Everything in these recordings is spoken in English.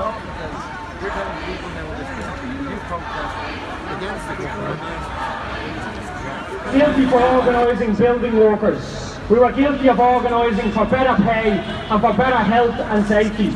because we're telling the people that will just you protest against the government. Guilty for organising building workers. We were guilty of organising for better pay and for better health and safety.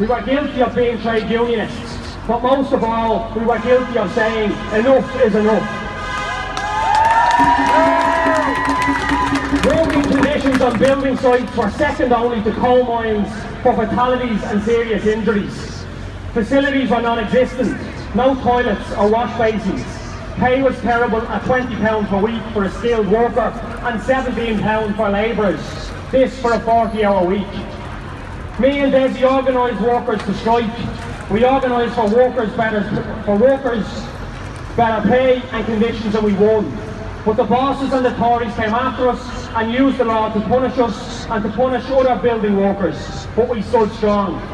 We were guilty of being trade unionists. But most of all, we were guilty of saying enough is enough. Working conditions on building sites were second only to coal mines for fatalities and serious injuries. Facilities were non-existent, no toilets or wash basins. Pay was terrible at £20 per week for a skilled worker and £17 for labourers. This for a 40 hour week. Me and Desi organised workers to strike. We organised for workers better for workers better pay and conditions and we won. But the bosses and the Tories came after us and used the law to punish us and to punish other building workers. But we stood strong.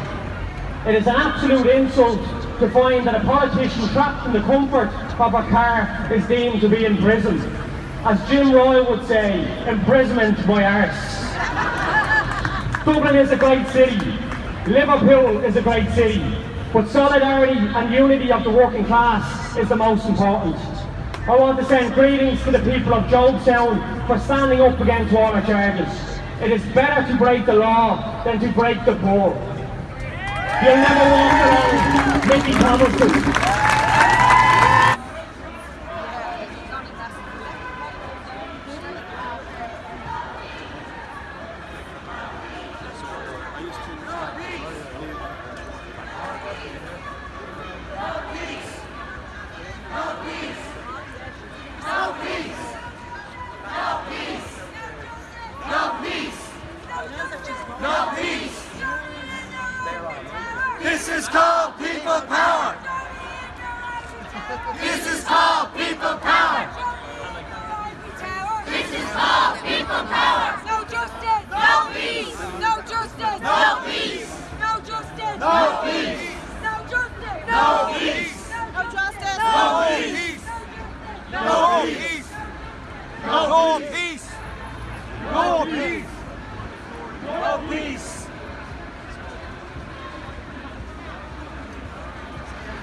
It is an absolute insult to find that a politician trapped in the comfort of a car is deemed to be in prison. As Jim Royle would say, imprisonment my arse. Dublin is a great city. Liverpool is a great city. But solidarity and unity of the working class is the most important. I want to send greetings to the people of Jobstown for standing up against water charges. It is better to break the law than to break the poor. You'll never walk around Mickey Thomason. This is called people power. This is called people power. This is called people power. No justice. No peace. No justice. No peace. No justice. No peace. No justice. No peace. No justice. No peace. No peace. No peace. No peace. No peace.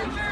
Picture.